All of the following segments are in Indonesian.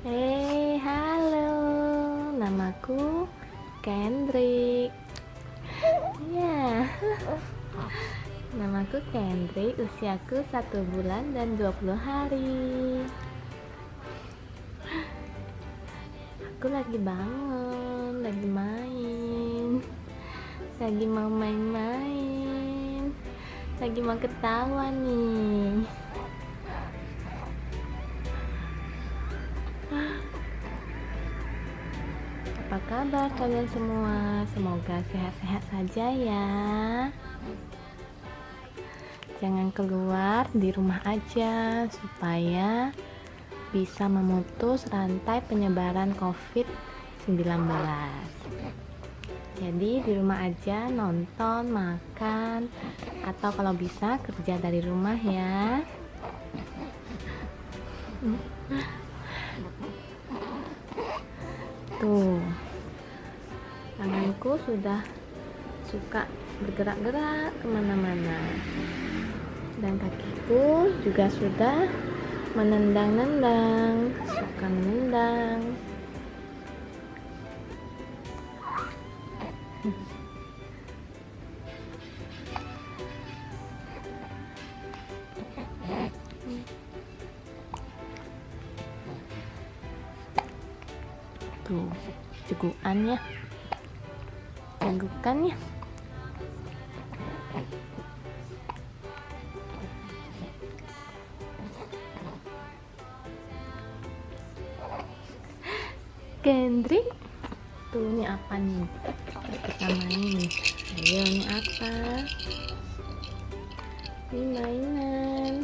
Hey, halo. Namaku Kendrick. Ya. Namaku Kendrick, usiaku satu bulan dan 20 hari. Aku lagi bangun, lagi main. Lagi mau main-main. Lagi mau ketawa nih. Apa kabar kalian semua? Semoga sehat-sehat saja ya. Jangan keluar di rumah aja supaya bisa memutus rantai penyebaran COVID-19. Jadi di rumah aja nonton, makan, atau kalau bisa kerja dari rumah ya. Tuh, tanganku sudah suka bergerak-gerak ke mana-mana. Dan kakiku juga sudah menendang-nendang, suka menendang. Tuh, cegukannya. Cegukannya. Kendrick tuh ini apa nih kita main ayo ini apa ini mainan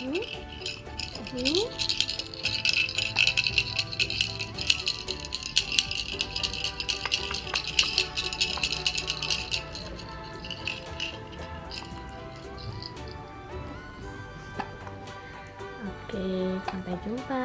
hmm? Hmm? Oke, sampai jumpa.